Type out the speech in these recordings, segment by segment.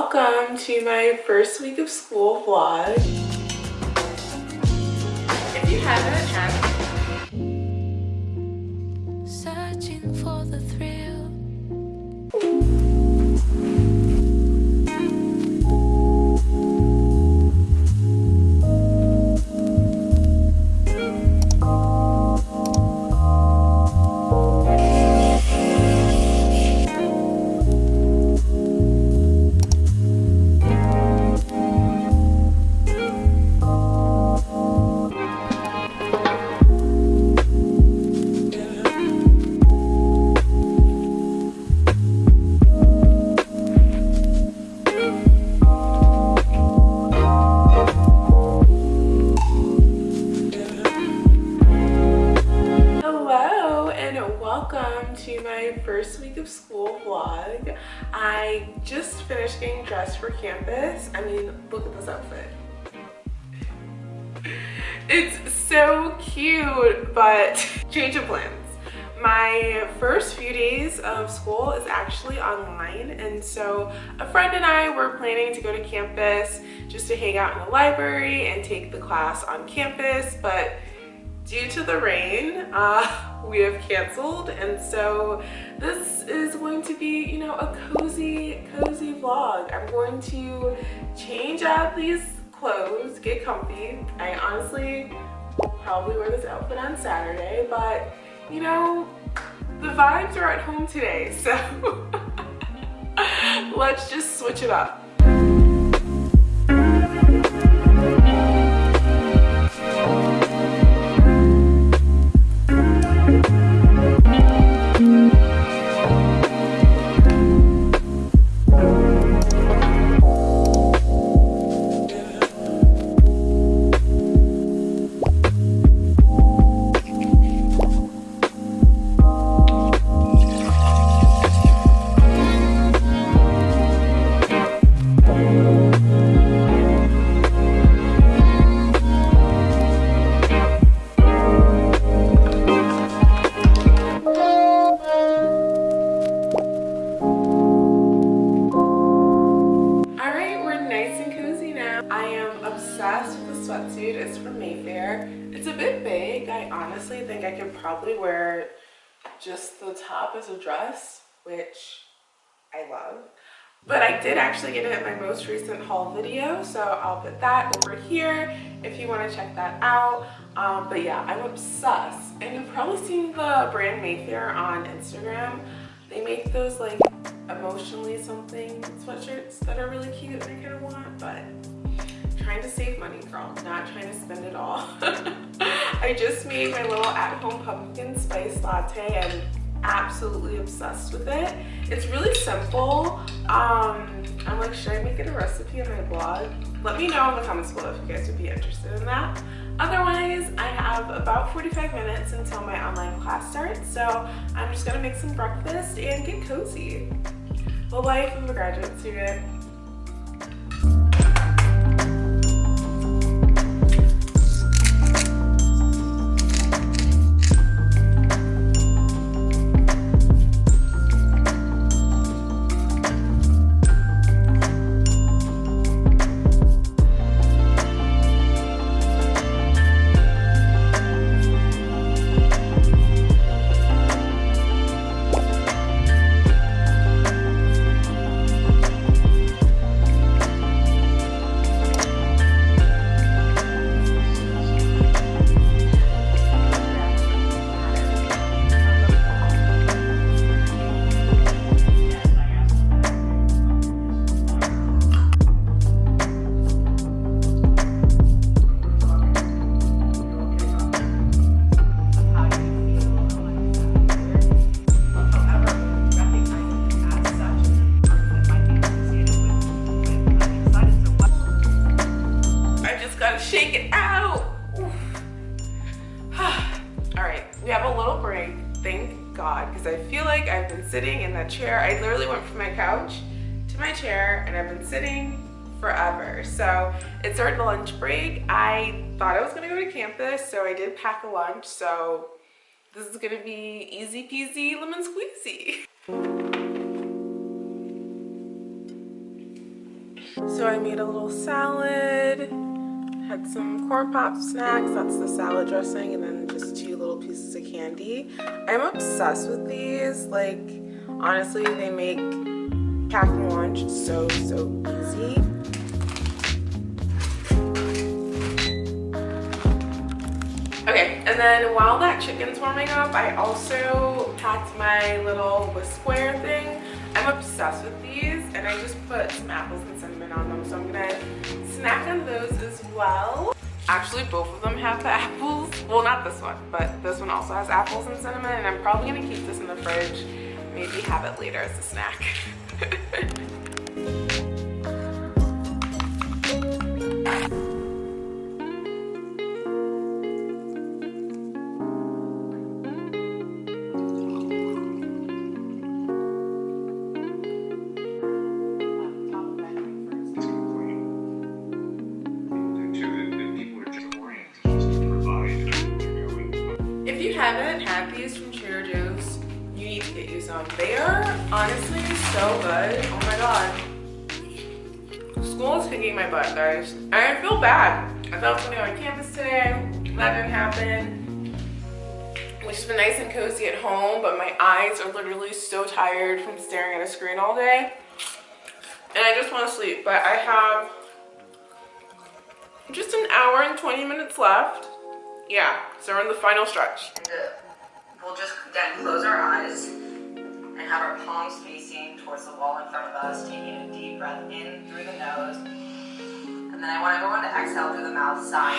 welcome to my first week of school vlog. If you haven't cute, but change of plans. My first few days of school is actually online and so a friend and I were planning to go to campus just to hang out in the library and take the class on campus but due to the rain uh, we have canceled and so this is going to be you know a cozy cozy vlog i'm going to change out these clothes get comfy i honestly probably wear this outfit on saturday but you know the vibes are at home today so let's just switch it up actually get it in my most recent haul video, so I'll put that over here if you want to check that out. Um, but yeah, I'm obsessed. And you've probably seen the brand Mayfair on Instagram. They make those like emotionally something sweatshirts that are really cute and I kind of want, but trying to save money, girl, not trying to spend it all. I just made my little at-home pumpkin spice latte and absolutely obsessed with it. It's really simple. Um, I'm like, should I make it a recipe on my blog? Let me know in the comments below if you guys would be interested in that. Otherwise, I have about 45 minutes until my online class starts, so I'm just gonna make some breakfast and get cozy. The life of a graduate student. Sitting in that chair. I literally went from my couch to my chair and I've been sitting forever. So it's our lunch break. I thought I was gonna go to campus, so I did pack a lunch. So this is gonna be easy peasy lemon squeezy. So I made a little salad, had some corn pop snacks, that's the salad dressing, and then just two little pieces of candy. I'm obsessed with these. Like, honestly, they make packing lunch so, so easy. Okay, and then while that chicken's warming up, I also packed my little whiskware thing. I'm obsessed with these, and I just put some apples and cinnamon on them, so I'm gonna snack on those as well. Actually, both of them have the apples. Well, not this one, but this one also has apples and cinnamon, and I'm probably gonna keep this in the fridge, maybe have it later as a snack. If you haven't had these from Trader Joe's, to get you some. They are honestly so good. Oh my god. School is kicking my butt, guys. I feel bad. I thought I was gonna go on campus today. That didn't happen. Which has been nice and cozy at home, but my eyes are literally so tired from staring at a screen all day. And I just want to sleep, but I have just an hour and 20 minutes left. Yeah, so we're in the final stretch. We'll just then close our eyes and have our palms facing towards the wall in front of us, taking a deep breath in through the nose. And then I want everyone to exhale through the mouth, sighing.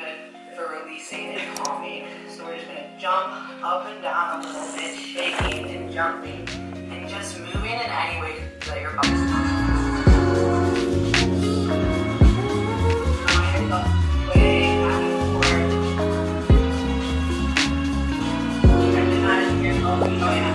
Good for releasing and calming. So we're just gonna jump up and down a little bit, shaking and jumping, and just moving in any way that your body's Way imagine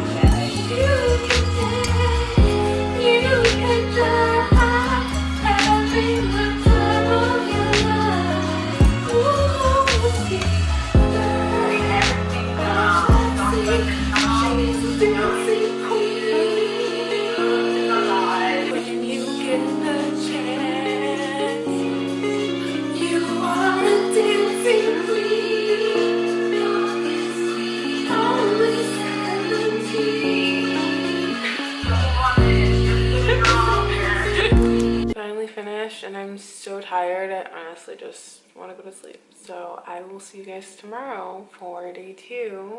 and I'm so tired. I honestly just want to go to sleep. So I will see you guys tomorrow for day two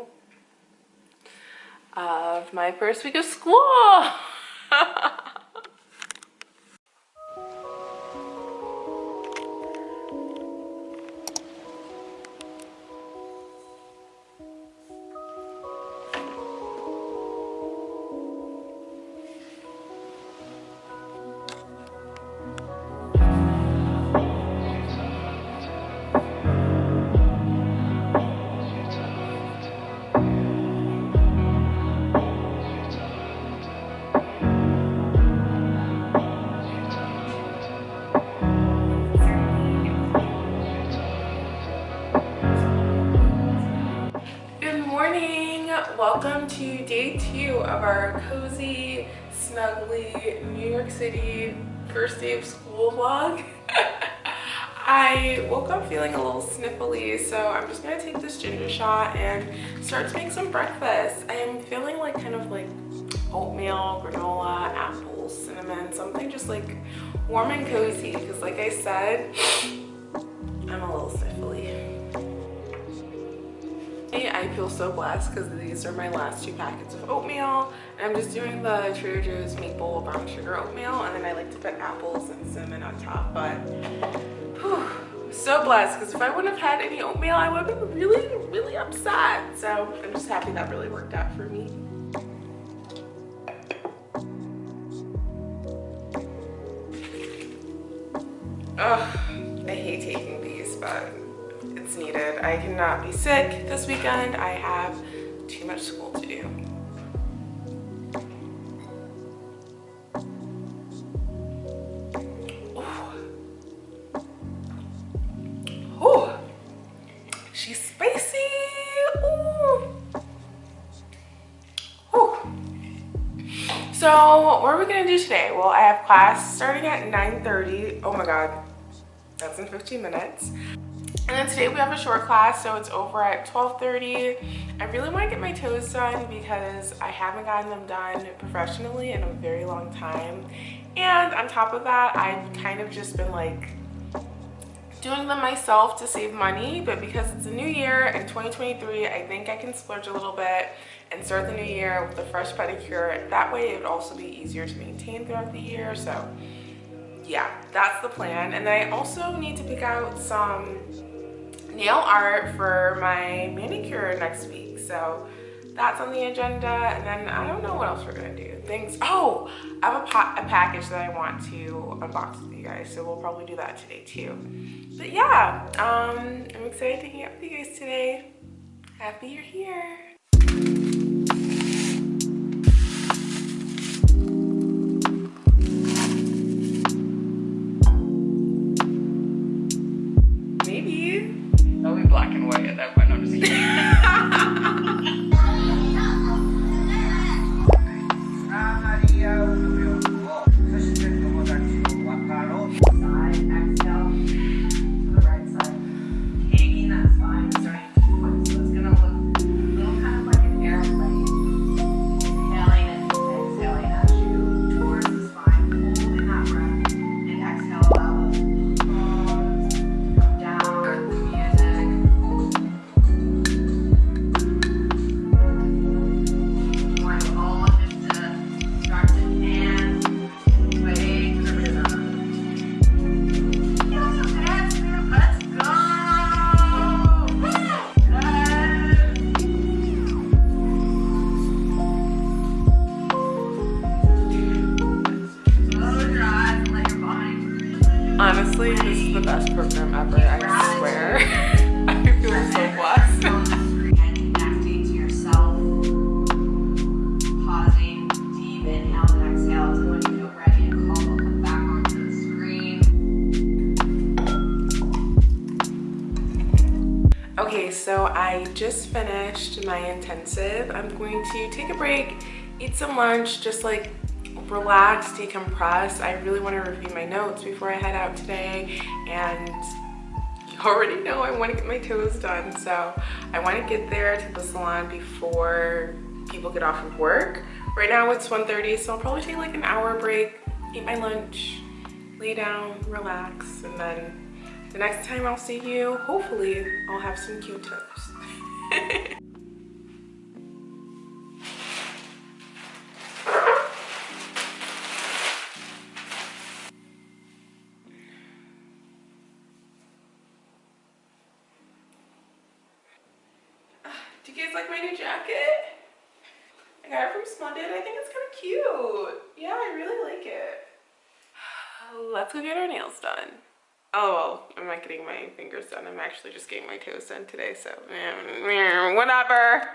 of my first week of school. Welcome to day two of our cozy, snuggly New York City first day of school vlog. I woke up feeling a little sniffly, so I'm just gonna take this ginger shot and start to make some breakfast. I am feeling like kind of like oatmeal, granola, apples, cinnamon, something just like warm and cozy because like I said, I'm a little sniffly. I feel so blessed because these are my last two packets of oatmeal. And I'm just doing the Trader Joe's maple brown sugar oatmeal and then I like to put apples and cinnamon on top. But whew, so blessed because if I wouldn't have had any oatmeal, I would have been really, really upset. So I'm just happy that really worked out for me. Ugh, it's needed. I cannot be sick this weekend. I have too much school to do. She's spicy. So what are we gonna do today? Well, I have class starting at 9.30. Oh my God, that's in 15 minutes. And then today we have a short class, so it's over at 12.30. I really wanna get my toes done because I haven't gotten them done professionally in a very long time. And on top of that, I've kind of just been like doing them myself to save money but because it's a new year in 2023 i think i can splurge a little bit and start the new year with a fresh pedicure that way it would also be easier to maintain throughout the year so yeah that's the plan and then i also need to pick out some nail art for my manicure next week. So that's on the agenda. And then i don't know what else we're gonna do. Things oh i have a, a package that i want to unbox with you guys. So we'll probably do that today too. But yeah um i'm excited to hang out with you guys today. Happy you're here so I just finished my intensive. I'm going to take a break, eat some lunch, just like relax, decompress. I really want to review my notes before I head out today and you already know I want to get my toes done. So I want to get there to the salon before people get off of work. Right now it's 1.30, so I'll probably take like an hour break, eat my lunch, lay down, relax, and then the next time I'll see you, hopefully I'll have some cute today, so whatever.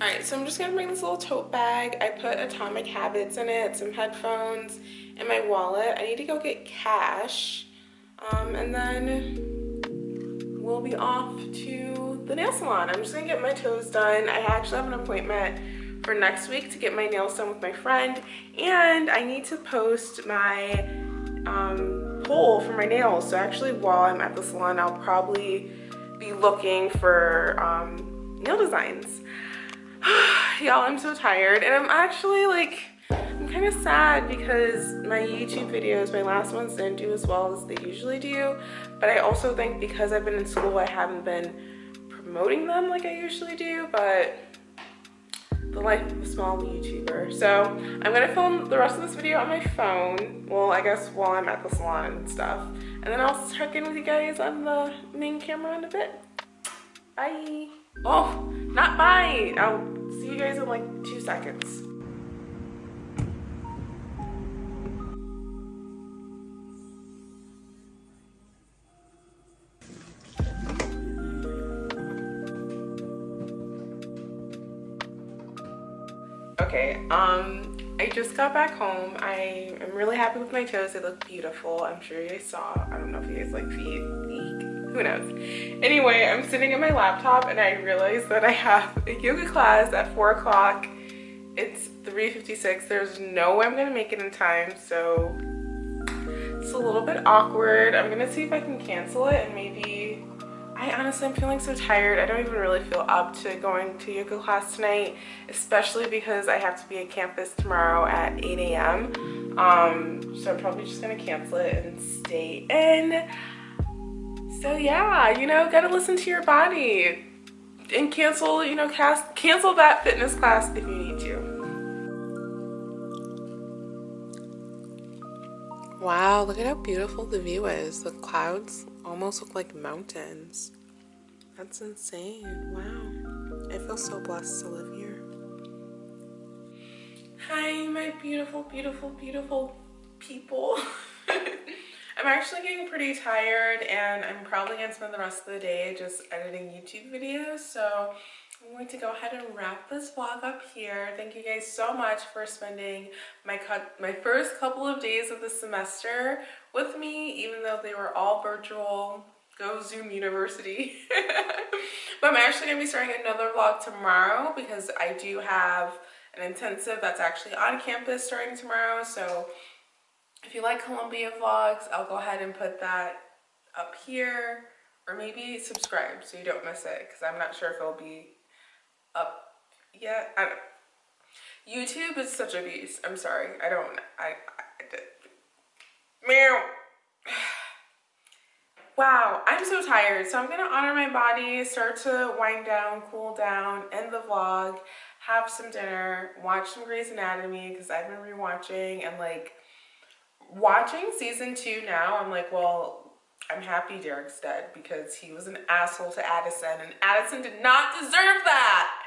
Alright, so I'm just gonna bring this little tote bag. I put Atomic Habits in it, some headphones, and my wallet. I need to go get cash. Um, and then we'll be off to the nail salon. I'm just gonna get my toes done. I actually have an appointment for next week to get my nails done with my friend and I need to post my um, poll for my nails. So actually while I'm at the salon, I'll probably be looking for um, nail designs. Y'all, I'm so tired and I'm actually like, I'm kind of sad because my YouTube videos, my last ones didn't do as well as they usually do. But I also think because I've been in school, I haven't been promoting them like I usually do, but the life of a small YouTuber. So I'm gonna film the rest of this video on my phone. Well, I guess while I'm at the salon and stuff. And then I'll check in with you guys on the main camera in a bit. Bye. Oh, not bye. I'll see you guys in like two seconds. Um, I just got back home. I am really happy with my toes. They look beautiful. I'm sure you guys saw. I don't know if you guys like feet. Who knows? Anyway, I'm sitting at my laptop and I realize that I have a yoga class at 4 o'clock. It's 3.56. There's no way I'm going to make it in time, so it's a little bit awkward. I'm going to see if I can cancel it and maybe... I honestly am feeling so tired. I don't even really feel up to going to yoga class tonight, especially because I have to be at campus tomorrow at 8 a.m. Um, so I'm probably just going to cancel it and stay in. So yeah, you know, gotta listen to your body and cancel, you know, cast, cancel that fitness class if you need to. Wow, look at how beautiful the view is. The clouds almost look like mountains. That's insane. Wow. I feel so blessed to live here. Hi, my beautiful, beautiful, beautiful people. I'm actually getting pretty tired and I'm probably going to spend the rest of the day just editing YouTube videos. So I'm going to go ahead and wrap this vlog up here. Thank you guys so much for spending my, my first couple of days of the semester with me, even though they were all virtual. Go Zoom University. but I'm actually going to be starting another vlog tomorrow because I do have an intensive that's actually on campus starting tomorrow. So if you like Columbia vlogs, I'll go ahead and put that up here or maybe subscribe so you don't miss it because I'm not sure if it'll be Uh, up yet. I don't YouTube is such a beast. I'm sorry. I don't, I. Meow. Wow, I'm so tired. So I'm gonna honor my body, start to wind down, cool down, end the vlog, have some dinner, watch some Grey's Anatomy because I've been rewatching and like watching season two now, I'm like, well, I'm happy Derek's dead because he was an asshole to Addison and Addison did not deserve that.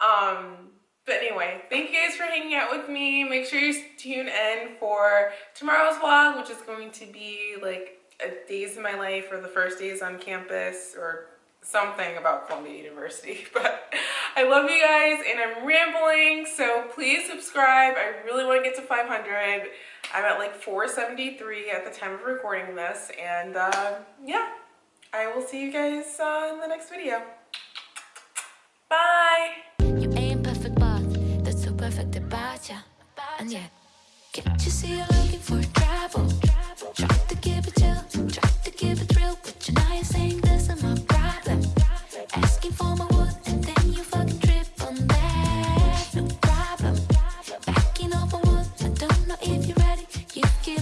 Um, but anyway, thank you guys for hanging out with me. Make sure you tune in for tomorrow's vlog, which is going to be like a days in my life or the first days on campus or something about Columbia University. But I love you guys and I'm rambling, so please subscribe. I really want to get to 500. I'm at like 473 at the time of recording this. And uh, yeah, I will see you guys uh, in the next video. Bye. Can't you see you're looking for travel.